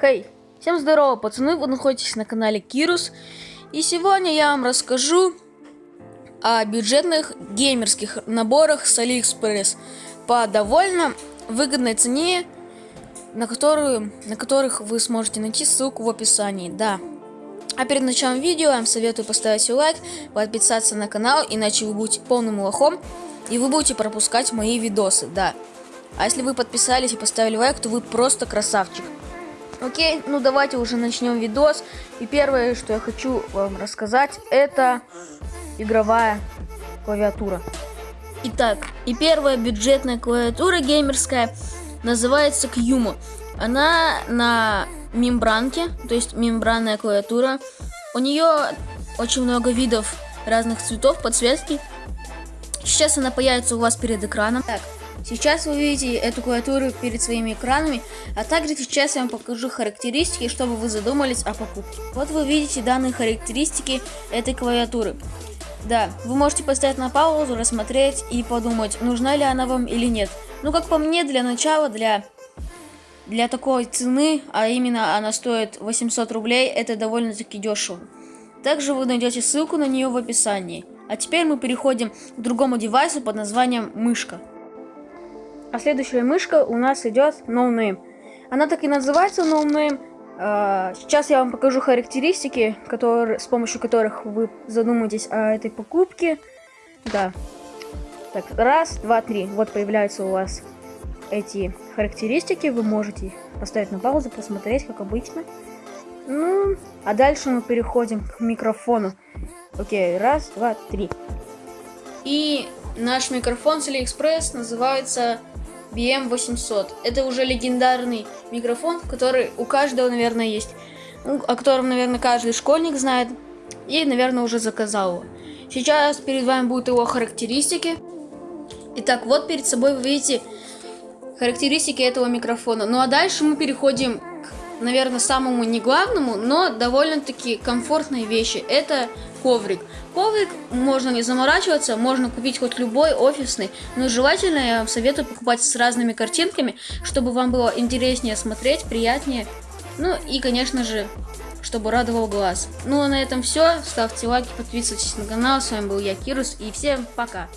Хей, всем здорово, пацаны, вы находитесь на канале Кирус. И сегодня я вам расскажу о бюджетных геймерских наборах с Алиэкспресс по довольно выгодной цене, на, которую, на которых вы сможете найти ссылку в описании, да. А перед началом видео я вам советую поставить лайк, подписаться на канал, иначе вы будете полным лохом, и вы будете пропускать мои видосы, да. А если вы подписались и поставили лайк, то вы просто красавчик. Окей, ну давайте уже начнем видос. И первое, что я хочу вам рассказать, это игровая клавиатура. Итак, и первая бюджетная клавиатура геймерская называется Кьюмо. Она на мембранке, то есть мембранная клавиатура. У нее очень много видов разных цветов, подсветки. Сейчас она появится у вас перед экраном. Так, Сейчас вы видите эту клавиатуру перед своими экранами, а также сейчас я вам покажу характеристики, чтобы вы задумались о покупке. Вот вы видите данные характеристики этой клавиатуры. Да, вы можете поставить на паузу, рассмотреть и подумать, нужна ли она вам или нет. Ну, как по мне, для начала, для, для такой цены, а именно она стоит 800 рублей, это довольно-таки дешево. Также вы найдете ссылку на нее в описании. А теперь мы переходим к другому девайсу под названием мышка. А следующая мышка у нас идет No Name. Она так и называется No Name. А, сейчас я вам покажу характеристики, которые, с помощью которых вы задумаетесь о этой покупке. Да. Так, раз, два, три. Вот появляются у вас эти характеристики. Вы можете поставить на паузу, посмотреть, как обычно. Ну, а дальше мы переходим к микрофону. Окей, раз, два, три. И наш микрофон с AliExpress называется BM800. Это уже легендарный микрофон, который у каждого, наверное, есть. Ну, о котором, наверное, каждый школьник знает. И, наверное, уже заказал его. Сейчас перед вами будут его характеристики. Итак, вот перед собой вы видите характеристики этого микрофона. Ну а дальше мы переходим наверное, самому не главному, но довольно-таки комфортной вещи. Это коврик. Коврик можно не заморачиваться, можно купить хоть любой офисный, но желательно я вам советую покупать с разными картинками, чтобы вам было интереснее смотреть, приятнее. Ну и, конечно же, чтобы радовал глаз. Ну а на этом все. Ставьте лайки, подписывайтесь на канал. С вами был я, Кирус, и всем пока.